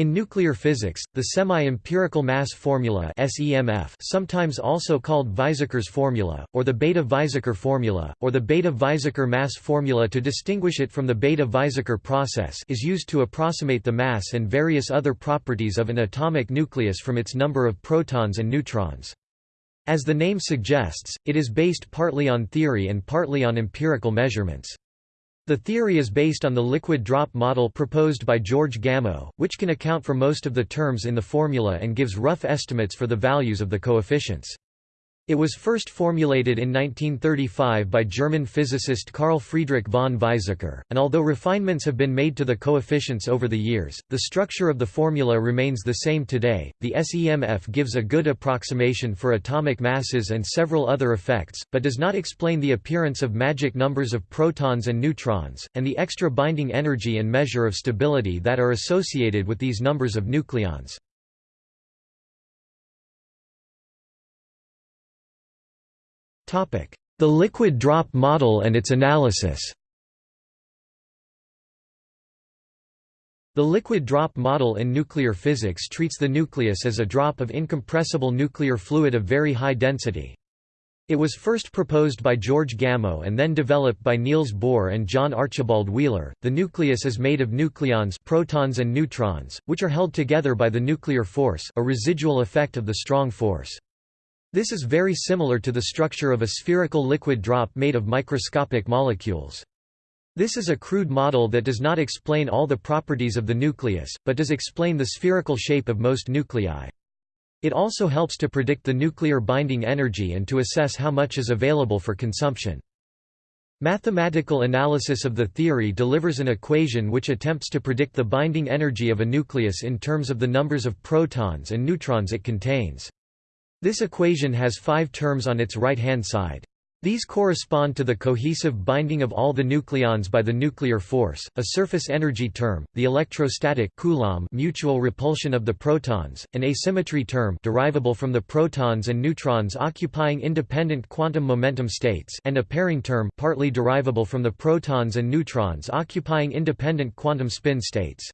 In nuclear physics, the semi-empirical mass formula SEMF sometimes also called Weizsäcker's formula, or the Bethe-Weizsäcker formula, or the Bethe-Weizsäcker mass formula to distinguish it from the Bethe-Weizsäcker process is used to approximate the mass and various other properties of an atomic nucleus from its number of protons and neutrons. As the name suggests, it is based partly on theory and partly on empirical measurements. The theory is based on the liquid drop model proposed by George Gamow, which can account for most of the terms in the formula and gives rough estimates for the values of the coefficients. It was first formulated in 1935 by German physicist Carl Friedrich von Weizsäcker, and although refinements have been made to the coefficients over the years, the structure of the formula remains the same today. The SEMF gives a good approximation for atomic masses and several other effects, but does not explain the appearance of magic numbers of protons and neutrons, and the extra binding energy and measure of stability that are associated with these numbers of nucleons. The liquid drop model and its analysis The liquid drop model in nuclear physics treats the nucleus as a drop of incompressible nuclear fluid of very high density. It was first proposed by George Gamow and then developed by Niels Bohr and John Archibald Wheeler. The nucleus is made of nucleons, protons and neutrons, which are held together by the nuclear force, a residual effect of the strong force. This is very similar to the structure of a spherical liquid drop made of microscopic molecules. This is a crude model that does not explain all the properties of the nucleus, but does explain the spherical shape of most nuclei. It also helps to predict the nuclear binding energy and to assess how much is available for consumption. Mathematical analysis of the theory delivers an equation which attempts to predict the binding energy of a nucleus in terms of the numbers of protons and neutrons it contains. This equation has five terms on its right-hand side. These correspond to the cohesive binding of all the nucleons by the nuclear force, a surface energy term, the electrostatic Coulomb mutual repulsion of the protons, an asymmetry term derivable from the protons and neutrons occupying independent quantum momentum states and a pairing term partly derivable from the protons and neutrons occupying independent quantum spin states.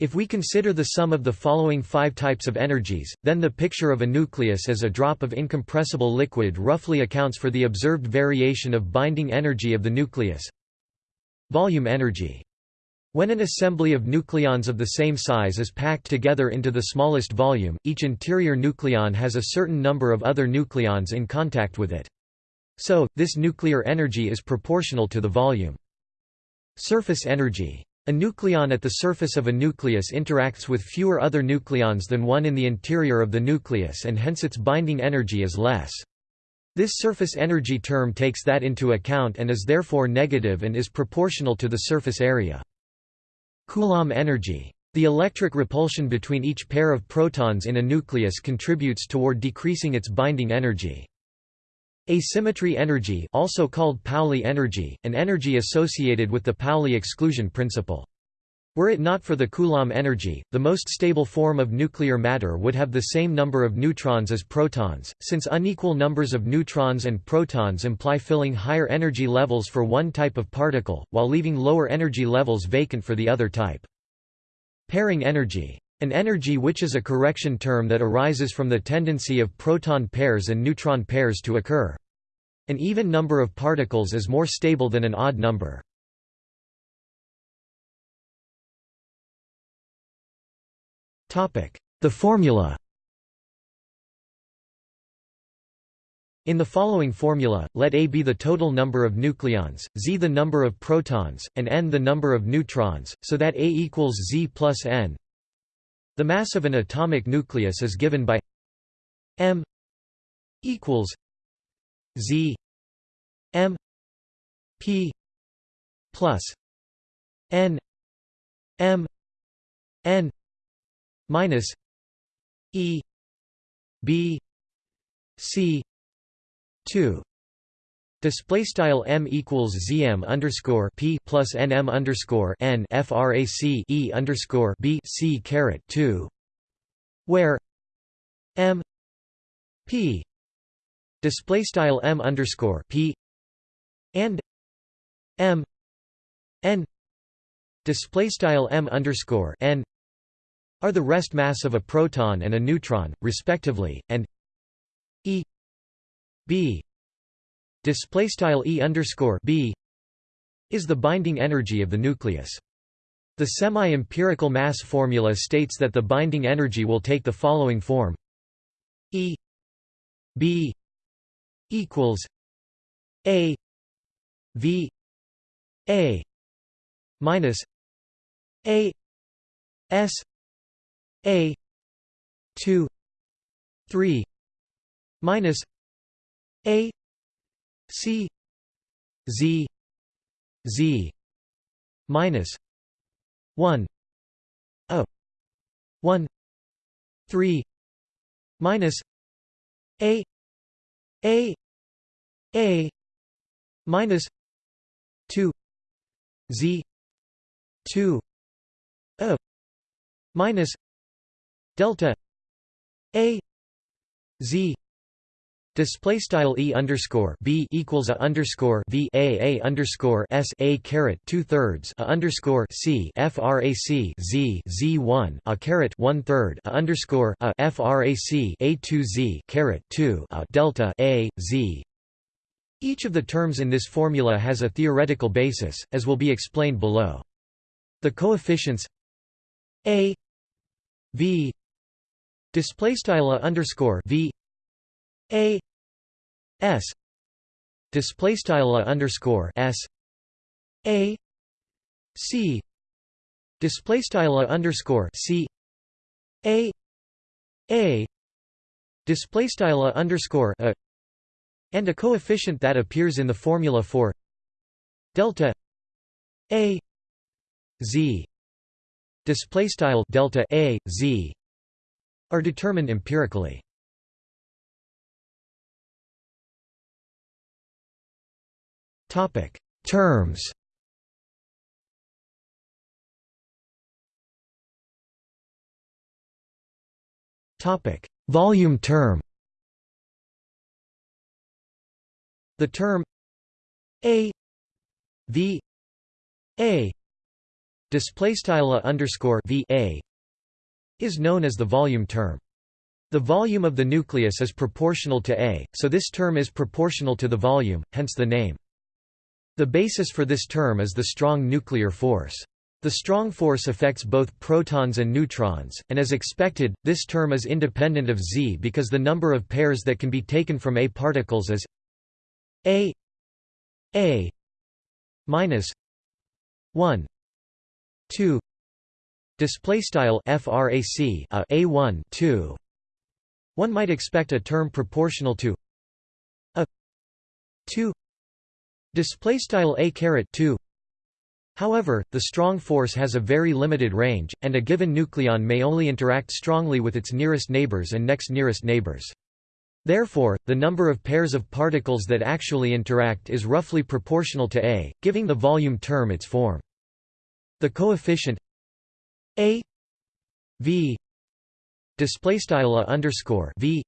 If we consider the sum of the following five types of energies, then the picture of a nucleus as a drop of incompressible liquid roughly accounts for the observed variation of binding energy of the nucleus. Volume energy. When an assembly of nucleons of the same size is packed together into the smallest volume, each interior nucleon has a certain number of other nucleons in contact with it. So, this nuclear energy is proportional to the volume. Surface energy. A nucleon at the surface of a nucleus interacts with fewer other nucleons than one in the interior of the nucleus and hence its binding energy is less. This surface energy term takes that into account and is therefore negative and is proportional to the surface area. Coulomb energy. The electric repulsion between each pair of protons in a nucleus contributes toward decreasing its binding energy. Asymmetry energy also called Pauli energy, an energy associated with the Pauli exclusion principle. Were it not for the Coulomb energy, the most stable form of nuclear matter would have the same number of neutrons as protons, since unequal numbers of neutrons and protons imply filling higher energy levels for one type of particle, while leaving lower energy levels vacant for the other type. Pairing energy an energy which is a correction term that arises from the tendency of proton pairs and neutron pairs to occur. An even number of particles is more stable than an odd number. The formula In the following formula, let A be the total number of nucleons, Z the number of protons, and N the number of neutrons, so that A equals Z plus N. The mass of an atomic nucleus is given by m equals z m p plus n m n minus e b c 2 Display style m equals zm underscore p plus nm underscore n frac e underscore b c caret two, where m p display style m underscore p and m n display style m underscore n are the rest mass of a proton and a neutron, respectively, and E b display style E underscore b is the binding energy of the nucleus. The semi-empirical mass formula states that the binding energy will take the following form E b equals a v a minus a s a 2 3 minus a c z z minus 1 a 1 3 minus a a a minus 2 z 2 a minus delta a z Display style e underscore b equals a underscore v a a underscore s a caret two thirds a underscore c frac z z one a caret one third a underscore a frac a two z caret two a delta a z. Each of the terms in this formula has a theoretical basis, as will be explained below. The coefficients a v display style underscore v a s display style underscore s a c display style underscore c a a display style underscore a and a coefficient that appears in the formula for delta a z display style delta a z are determined empirically Topic: Terms. Topic: Volume term. The term A V A display style underscore V A is known as the volume term. The volume of the nucleus is proportional to A, so this term is proportional to the volume, hence the name. The basis for this term is the strong nuclear force. The strong force affects both protons and neutrons, and as expected, this term is independent of Z because the number of pairs that can be taken from A particles is A A minus 1 2 display style frac a uh, a1 2 one might expect a term proportional to a 2 Display style a caret 2. However, the strong force has a very limited range, and a given nucleon may only interact strongly with its nearest neighbors and next nearest neighbors. Therefore, the number of pairs of particles that actually interact is roughly proportional to A, giving the volume term its form. The coefficient A V display style underscore V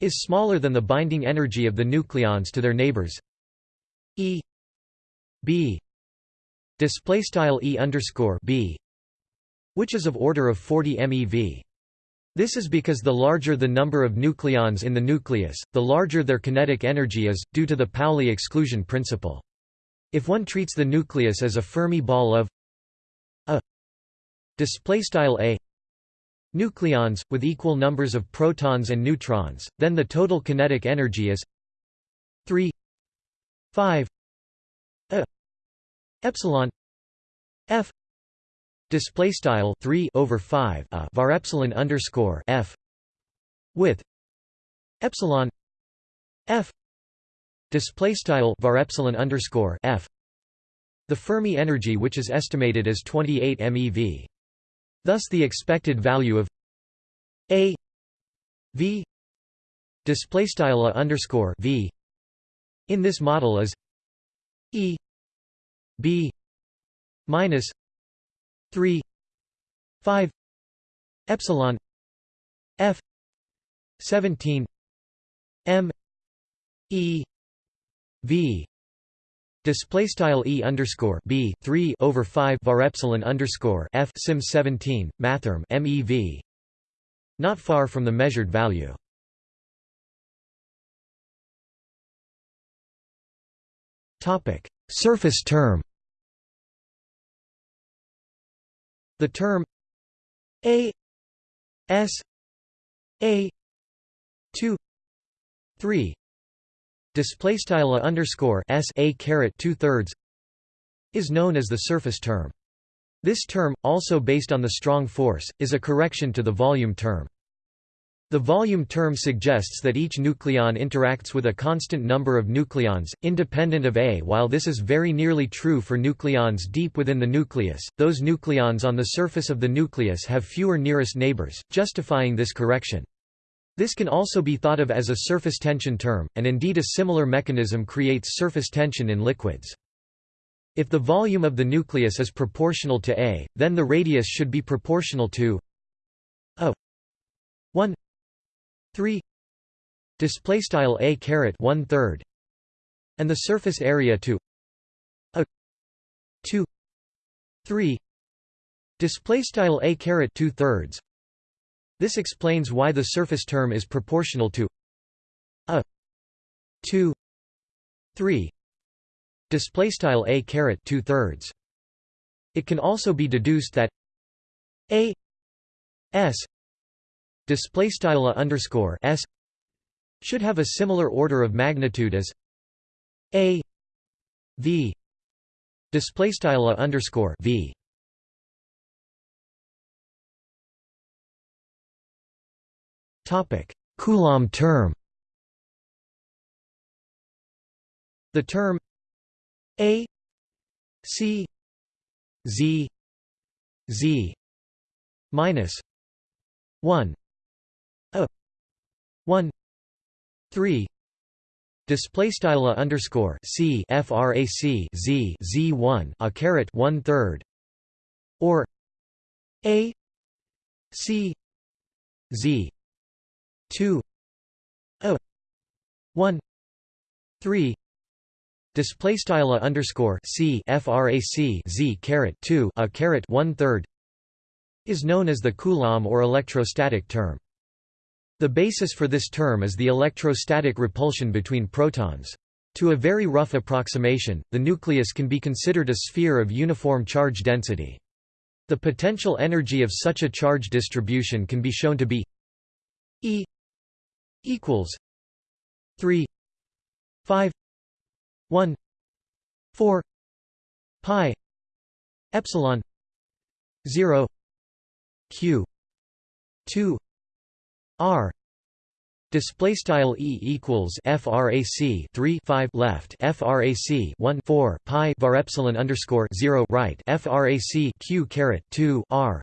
is smaller than the binding energy of the nucleons to their neighbors E B display style E underscore B which is of order of 40 MeV. This is because the larger the number of nucleons in the nucleus, the larger their kinetic energy is, due to the Pauli exclusion principle. If one treats the nucleus as a Fermi ball of a a nucleons with equal numbers of protons and neutrons, then the total kinetic energy is 3 5 a epsilon f display style 3 over 5 a var epsilon underscore f with epsilon f display style var epsilon underscore f the Fermi energy which is estimated as 28 MeV. Thus the expected value of a v display style underscore v in this model is E B minus three five epsilon F seventeen M E V Display style e underscore b three over five var epsilon underscore f sim seventeen mathrm mev. Not far from the measured value. Topic: Surface term. The term a s a two three display style a underscore s a caret two thirds is known as the surface term. This term, also based on the strong force, is a correction to the volume term. The volume term suggests that each nucleon interacts with a constant number of nucleons, independent of A. While this is very nearly true for nucleons deep within the nucleus, those nucleons on the surface of the nucleus have fewer nearest neighbors, justifying this correction. This can also be thought of as a surface tension term, and indeed a similar mechanism creates surface tension in liquids. If the volume of the nucleus is proportional to A, then the radius should be proportional to a 1 3 display style a caret 1 third and the surface area to a 2 3 display style a caret 2 thirds. This explains why the surface term is proportional to a 2 3 display style a caret 2 thirds. It can also be deduced that a s display style underscore s should have a similar order of magnitude as a v display style underscore v Topic: Coulomb term. The term A C Z Z minus 1 a 1 3 Display style underscore c frac z z one a caret one third, or a c z 2 a 1 3 display style underscore c frac z caret 2 a caret 1 third is known as the Coulomb or electrostatic term. The basis for this term is the electrostatic repulsion between protons. To a very rough approximation, the nucleus can be considered a sphere of uniform charge density. The potential energy of such a charge distribution can be shown to be E equals 3 5 1 4 pi epsilon 0 q 2 r Display style e equals frac 3 5 left frac 1 4 pi var epsilon underscore 0 right frac q caret 2 r,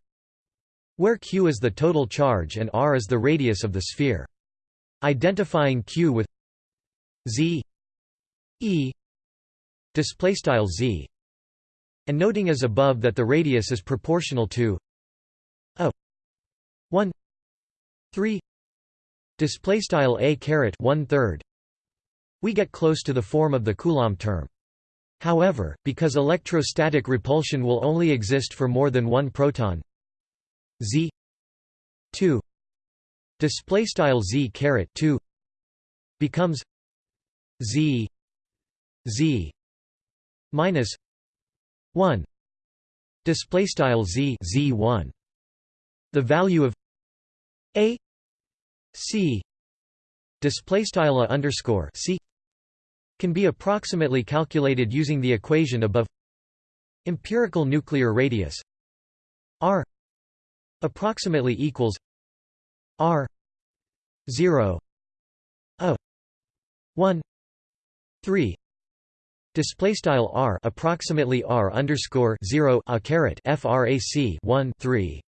where q is the total charge and r is the radius of the sphere. Identifying Q with Z E display style Z and noting as above that the radius is proportional to a 1 3 display style a caret 1 third we get close to the form of the Coulomb term. However, because electrostatic repulsion will only exist for more than one proton z 2 display style z caret 2 becomes z z minus 1 display style z z1 the value of a c display style underscore c can be approximately calculated using the equation above. Empirical nuclear radius r approximately equals r 0 a 1 3 display style r approximately r underscore 0 a caret frac 1 3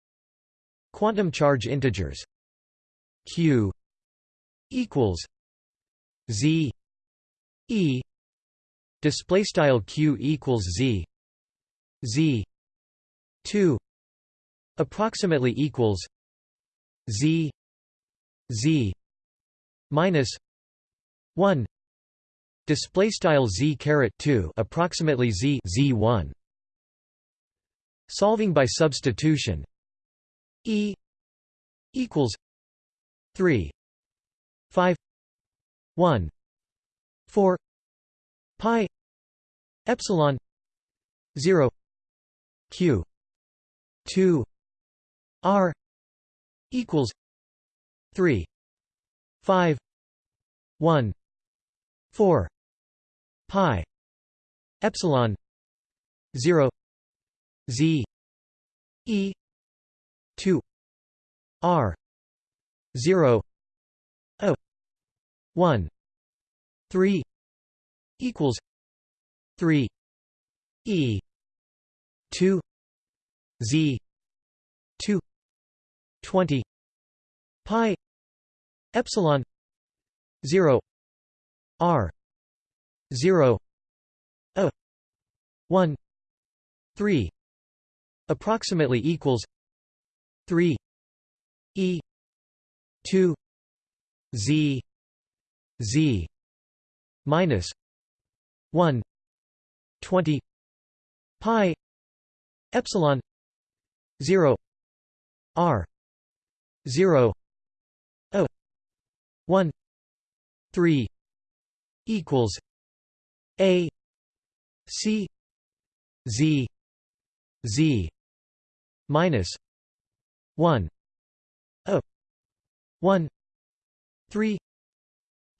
quantum charge integers q equals z e display style q equals z z 2 approximately equals z z minus 1 display style z caret 2 approximately z z1 solving by substitution e equals 3 5 1 4 pi epsilon 0 q 2 r equals 3 5 1 4 pi epsilon 0 z e 2 r 0 a 1 3 equals 3 e 2 z 2 20 pi epsilon 0 r 0 a 1 3 approximately equals 3 e 2 z z minus 1 20 pi epsilon 0 r 0 a 1 3 equals a c z z minus 1 a 1 3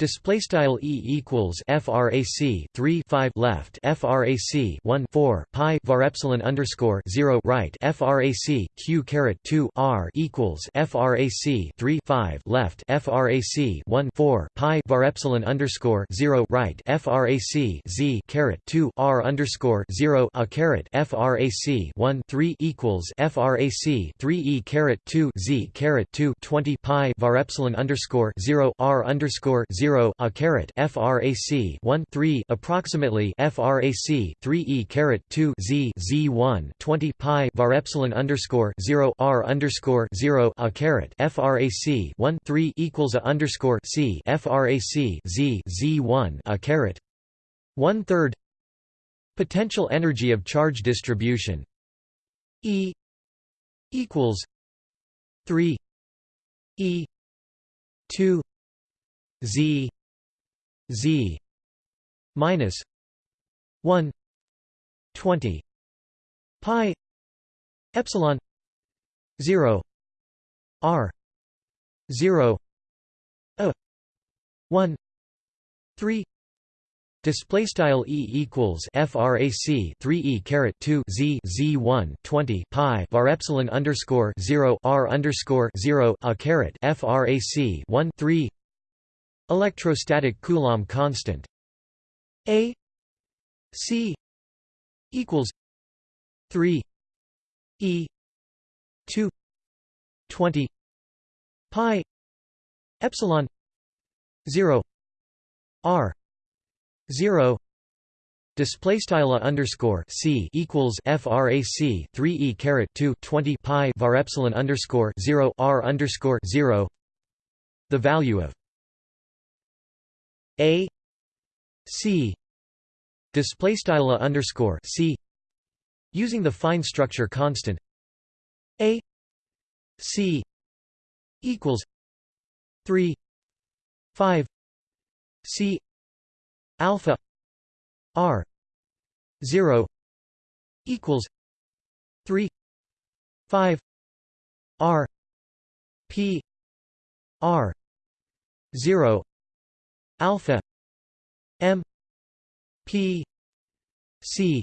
Display style e equals frac 3 5 left frac 1 4 pi var epsilon underscore 0 right frac q caret 2 r equals frac 3 5 left frac 1 4 pi var epsilon underscore 0 right frac z caret 2 r underscore 0 a caret frac 1 3 equals frac 3 e caret 2 z caret 2 20 pi var epsilon underscore 0 r underscore 0 0 a caret frac 1 3 approximately frac 3 e caret 2 z z 1 20 pi var epsilon underscore 0 r underscore 0 a caret frac 1 3 equals a underscore c frac z z 1 a caret. One third potential energy of charge distribution E equals 3 E 2 z z minus 1 20 pi epsilon 0 r 0 a 1 3 Display style e equals frac 3 e caret 2 z z 1 20 pi var epsilon underscore 0 r underscore 0 a caret frac 1 3 Electrostatic Coulomb constant A C equals 3 E 2 20 pi epsilon 0 R 0 Display style underscore c equals frac 3 e caret 2 20 pi var epsilon underscore 0 r underscore 0. The value of a c display style underscore c using the fine structure constant a c equals 3 5 c alpha r 0 equals 3 5 r p r 0 alpha m p c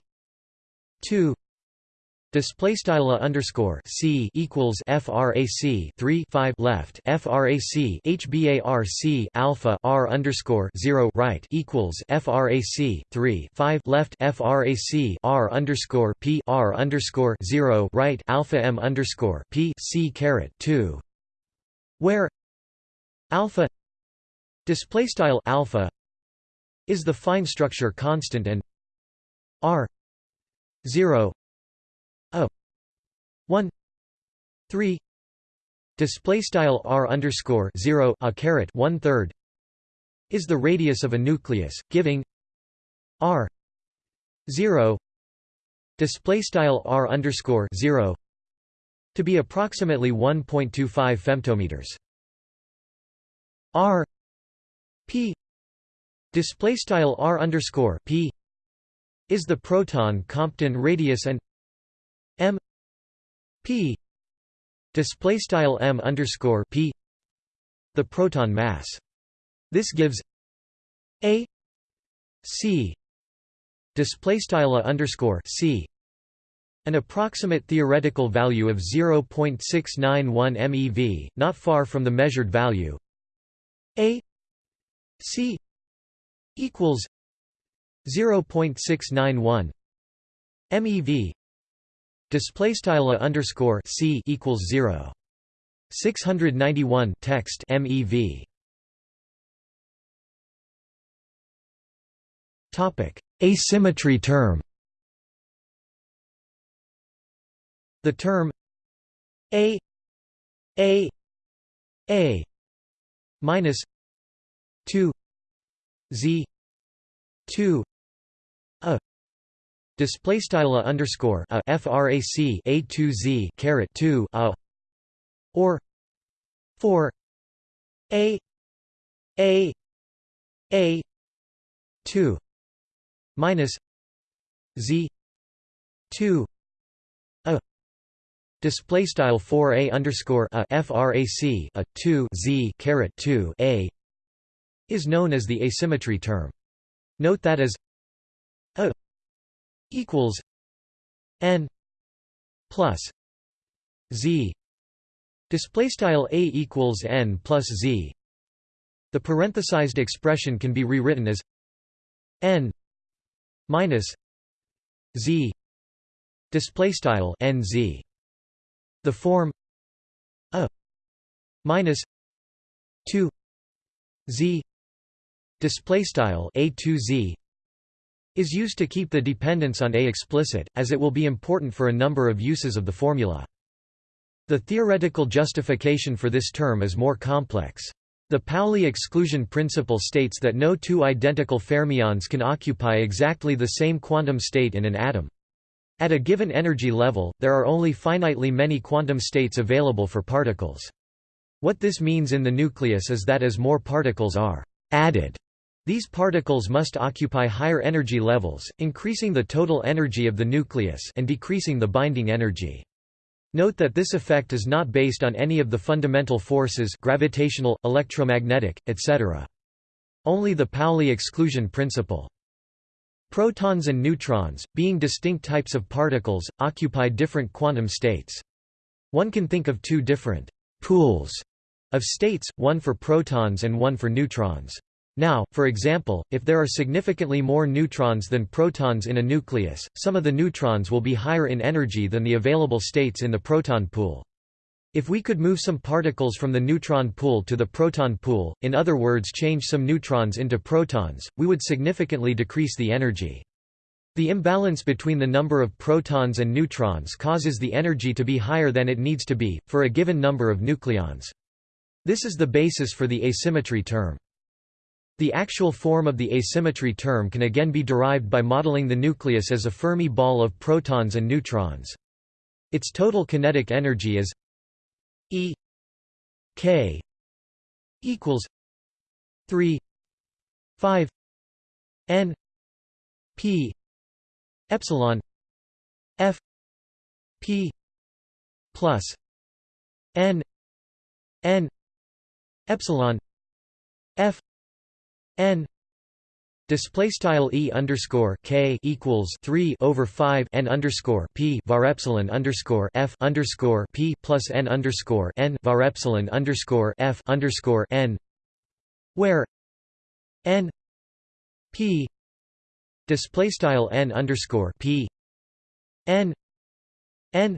2 Display style underscore c equals frac 3 5 left frac hbarc alpha r underscore 0 right equals frac 3 5 left frac r underscore p r underscore 0 right alpha m underscore p c caret 2 where alpha display style alpha is the fine structure constant and r 0 a 1 3 display style r underscore 0 a caret 1 third is the radius of a nucleus giving r 0 display style r underscore 0 to be approximately 1.25 femtometers. r p display style r underscore p is the proton Compton radius and m p display style m underscore p the proton mass. This gives a c display style underscore c an approximate theoretical value of 0.691 MeV, not far from the measured value. A C equals 0.691 MeV display style underscore C equals 0 691 text MeV topic asymmetry term. The term a a a minus 2 z 2 a. Display style a underscore a frac a 2 z caret 2 a. Or 4 a a a 2 minus z 2 a. Display style 4 a underscore a frac a 2 z caret 2 a is known as the asymmetry term. Note that as a equals n plus z. Display style a equals n plus z. The parenthesized expression can be rewritten as n minus z. Display style nz the form a minus 2 z display style a2z is used to keep the dependence on a explicit as it will be important for a number of uses of the formula the theoretical justification for this term is more complex the Pauli exclusion principle states that no two identical fermions can occupy exactly the same quantum state in an atom. At a given energy level, there are only finitely many quantum states available for particles. What this means in the nucleus is that as more particles are added these particles must occupy higher energy levels, increasing the total energy of the nucleus and decreasing the binding energy. Note that this effect is not based on any of the fundamental forces gravitational, electromagnetic, etc. Only the Pauli exclusion principle. Protons and neutrons, being distinct types of particles, occupy different quantum states. One can think of two different «pools» of states, one for protons and one for neutrons. Now, for example, if there are significantly more neutrons than protons in a nucleus, some of the neutrons will be higher in energy than the available states in the proton pool. If we could move some particles from the neutron pool to the proton pool, in other words change some neutrons into protons, we would significantly decrease the energy. The imbalance between the number of protons and neutrons causes the energy to be higher than it needs to be, for a given number of nucleons. This is the basis for the asymmetry term. The actual form of the asymmetry term can again be derived by modeling the nucleus as a Fermi ball of protons and neutrons. Its total kinetic energy is E k equals 3 5 n p epsilon f p plus n n epsilon f n display style e underscore k equals three over five n underscore p var epsilon underscore f underscore p plus n underscore n var epsilon underscore f underscore n, where n p display style n underscore p n n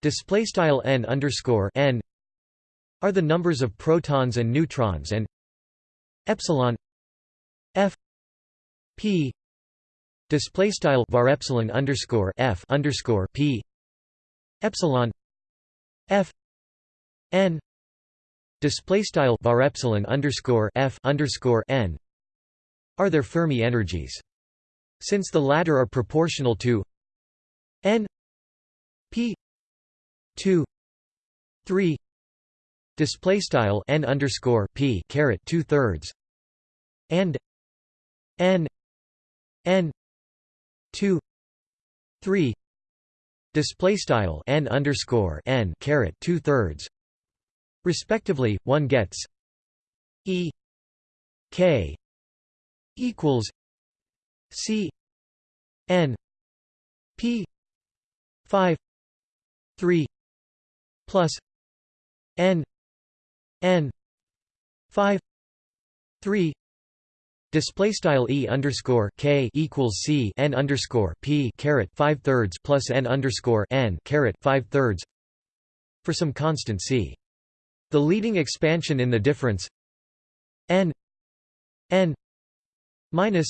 display style n underscore n are the numbers of protons and neutrons and epsilon f p display style var epsilon underscore f underscore p epsilon f n display style var epsilon underscore f underscore n are their Fermi energies. Since the latter are proportional to n p 2 3 display style n underscore p caret two thirds and n n 2 3 display style n underscore n caret two thirds respectively one gets e k equals c n p 5 3 plus n n. 5 3 Display style e underscore k equals c n underscore p caret five thirds plus n underscore n caret five thirds for some constant c. The leading expansion in the difference n n minus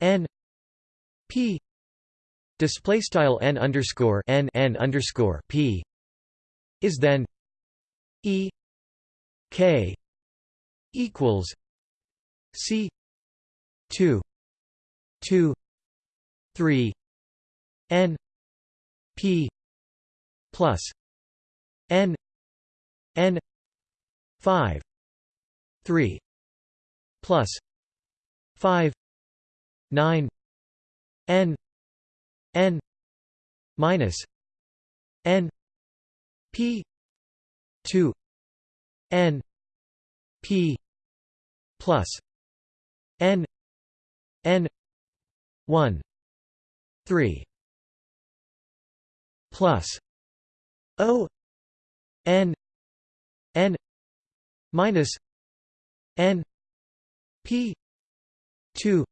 n p. Display style n underscore n n underscore p is then e k equals c 2 2 3 n p plus n n 5 3 plus 5 9 n n minus n p 2 n p plus n n 1 3 plus o n n minus n p 2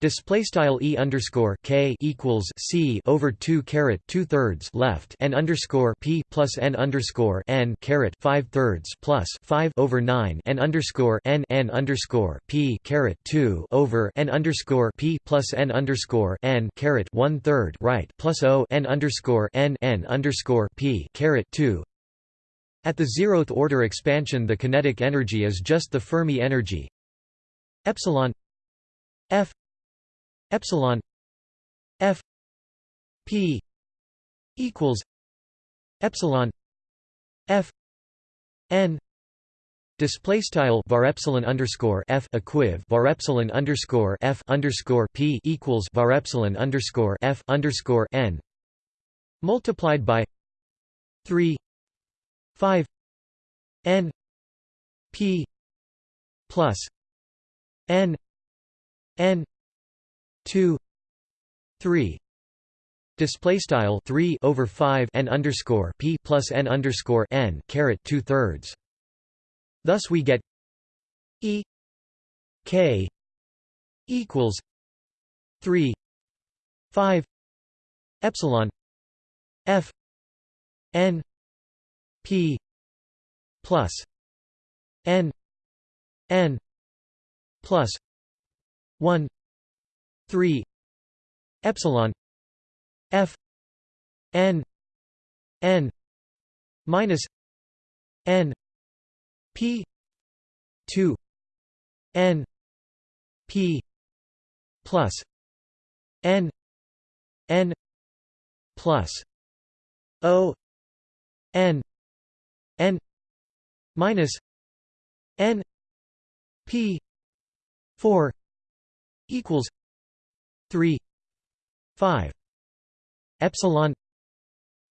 Display style e underscore k equals c over two caret two thirds left and underscore p plus n underscore n caret five thirds plus five over nine and underscore n n underscore p caret two over n underscore p plus n underscore n caret one third right plus o n underscore n n underscore p caret two. At the zeroth order expansion, the kinetic energy is just the Fermi energy epsilon f epsilon f p equals epsilon f n display style var epsilon underscore f equiv var epsilon underscore f underscore p equals var epsilon underscore f underscore n multiplied by 3 5 n p plus n n 2 3 display style 3 over 5 n underscore p plus n underscore n caret 2 thirds. Thus we get e k equals 3 5 epsilon f n p plus n n plus 1 3 epsilon f n n minus n p 2 n p plus n n plus o n n minus n p 4 equals 3 5 epsilon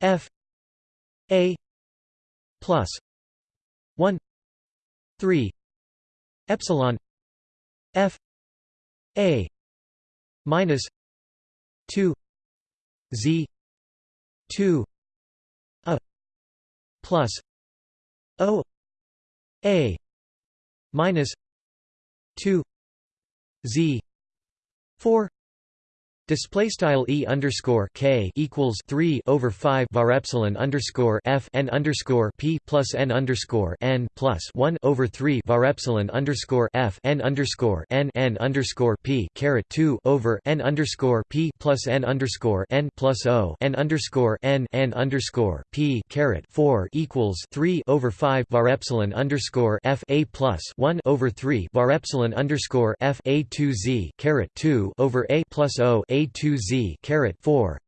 f a plus 1 3 epsilon f a minus 2 z 2 a plus o a minus 2 z 4 Display style e underscore k equals three over five var epsilon underscore f n underscore p plus n underscore n plus one over three var epsilon underscore f n underscore n n underscore p caret two over n underscore p plus n underscore n plus o n underscore n n underscore p caret four equals three over five var epsilon underscore f a plus one over three var epsilon underscore f a two z caret two over a plus o a a2z 4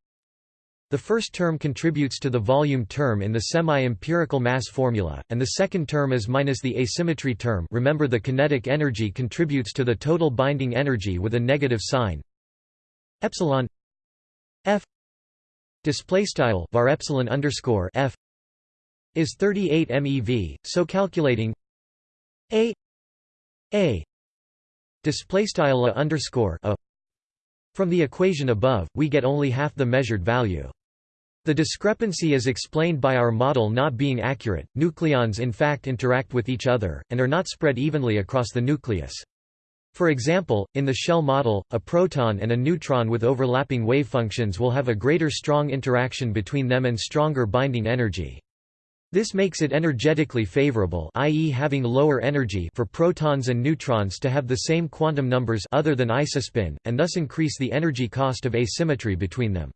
the first term contributes to the volume term in the semi-empirical mass formula, and the second term is minus the asymmetry term. Remember the kinetic energy contributes to the total binding energy with a negative sign. Epsilon f display style var epsilon underscore f is 38 MeV, so calculating a a display style a underscore a from the equation above, we get only half the measured value. The discrepancy is explained by our model not being accurate. Nucleons in fact interact with each other, and are not spread evenly across the nucleus. For example, in the shell model, a proton and a neutron with overlapping wave functions will have a greater strong interaction between them and stronger binding energy. This makes it energetically favorable i.e. having lower energy for protons and neutrons to have the same quantum numbers other than isospin, and thus increase the energy cost of asymmetry between them.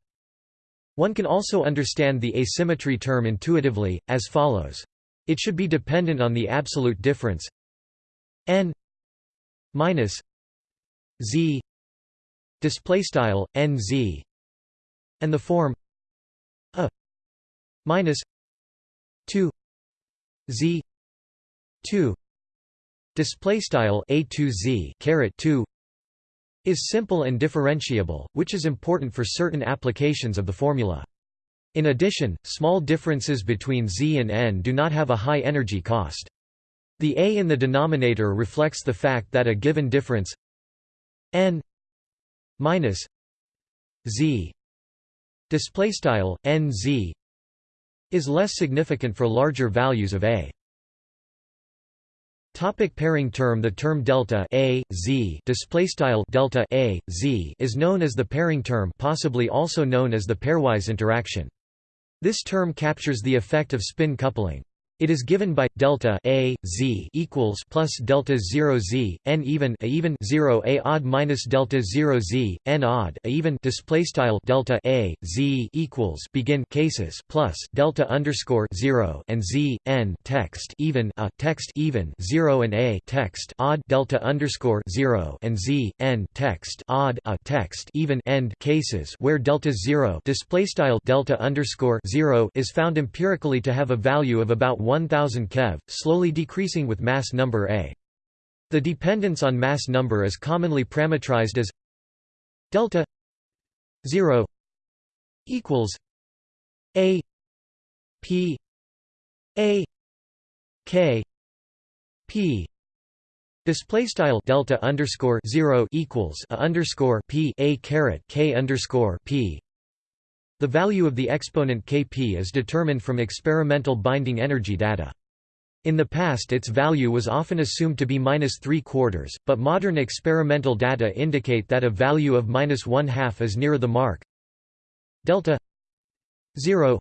One can also understand the asymmetry term intuitively, as follows. It should be dependent on the absolute difference n minus z display style nz and the form a minus 2 z 2 display style a 2 z caret 2 is simple and differentiable, which is important for certain applications of the formula. In addition, small differences between z and n do not have a high energy cost. The a in the denominator reflects the fact that a given difference n minus z display style nz is less significant for larger values of A. Topic pairing term The term delta A, Z delta A, Z is known as the pairing term possibly also known as the pairwise interaction. This term captures the effect of spin coupling. It is given by delta a z equals plus delta 0 z n even a even 0 a odd minus delta 0 z n odd a even. Display style delta a z equals begin cases plus delta underscore 0 and z n text even a text even 0 and a text odd delta underscore 0 and z n text odd a text even end cases where delta 0 display style delta underscore 0 is found empirically to have a value of about 1000 keV, slowly decreasing with mass number a. The dependence on mass number is commonly parametrized as delta 0 equals a p a k p Display style delta underscore zero equals a underscore p a caret k underscore p the value of the exponent Kp is determined from experimental binding energy data. In the past its value was often assumed to be minus 3 quarters, but modern experimental data indicate that a value of minus 1 half is nearer the mark. Delta 0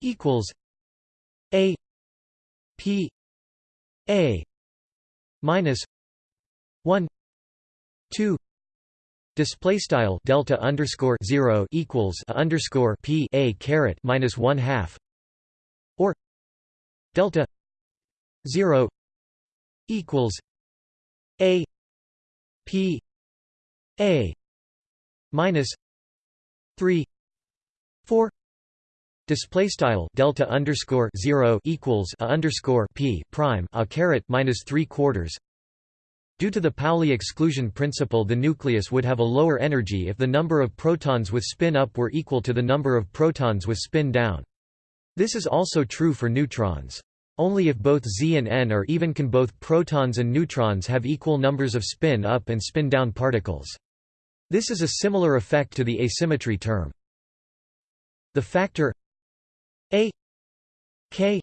equals a p a minus 1 2 Display style delta underscore zero equals a underscore p a caret minus one half, or delta zero equals a p a minus three four. Display style delta underscore zero equals a underscore p prime a caret minus three quarters Due to the Pauli exclusion principle the nucleus would have a lower energy if the number of protons with spin up were equal to the number of protons with spin down. This is also true for neutrons. Only if both Z and N are even can both protons and neutrons have equal numbers of spin up and spin down particles. This is a similar effect to the asymmetry term. The factor A K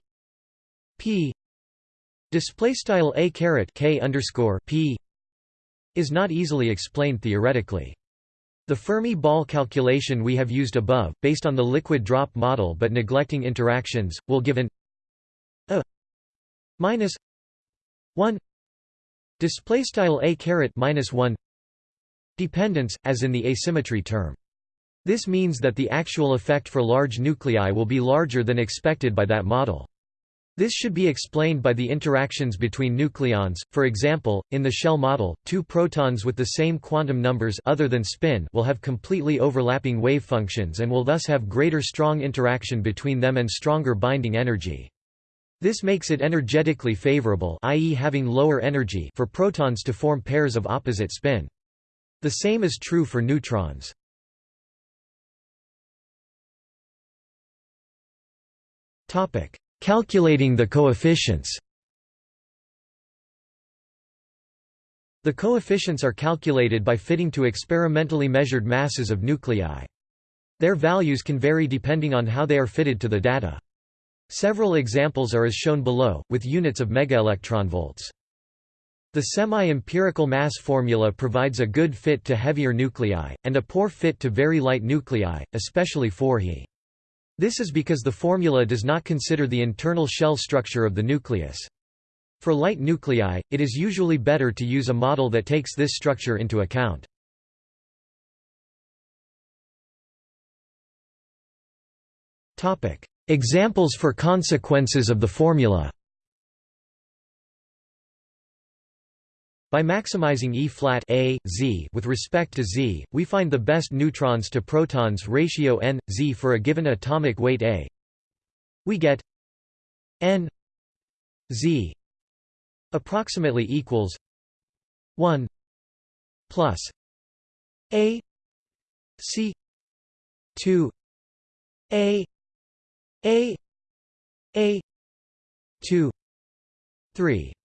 P Display style a caret k underscore p is not easily explained theoretically. The Fermi ball calculation we have used above, based on the liquid drop model but neglecting interactions, will give an a minus 1 display style a caret minus 1 dependence as in the asymmetry term this means that the actual effect for large nuclei will be larger than expected by that model this should be explained by the interactions between nucleons, for example, in the shell model, two protons with the same quantum numbers other than spin will have completely overlapping wave functions and will thus have greater strong interaction between them and stronger binding energy. This makes it energetically favorable i.e. having lower energy for protons to form pairs of opposite spin. The same is true for neutrons. Topic Calculating the coefficients The coefficients are calculated by fitting to experimentally measured masses of nuclei. Their values can vary depending on how they are fitted to the data. Several examples are as shown below, with units of megaelectronvolts. The semi-empirical mass formula provides a good fit to heavier nuclei, and a poor fit to very light nuclei, especially 4 He. This is because the formula does not consider the internal shell structure of the nucleus. For light nuclei, it is usually better to use a model that takes this structure into account. Examples for consequences of the formula By maximizing E-flat A, Z with respect to Z, we find the best neutrons to protons ratio n, Z for a given atomic weight A. We get n Z approximately equals 1 plus A C 2 A A A 2 3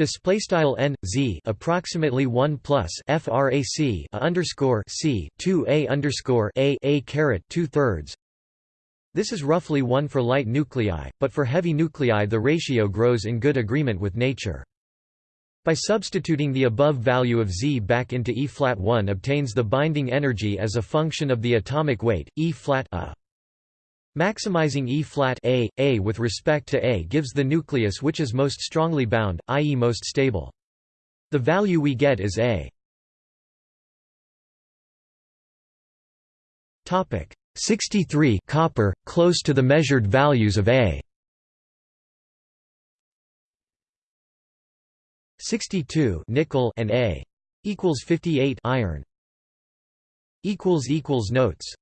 Display style n z approximately one plus frac a underscore c two a underscore a a caret two thirds. This is roughly one for light nuclei, but for heavy nuclei the ratio grows in good agreement with nature. By substituting the above value of Z back into E-flat 1 obtains the binding energy as a function of the atomic weight, E-flat a. Maximizing E-flat A, A with respect to A gives the nucleus which is most strongly bound, i.e. most stable. The value we get is A. Topic 63 copper close to the measured values of A. 62 nickel and A equals 58 iron equals equals notes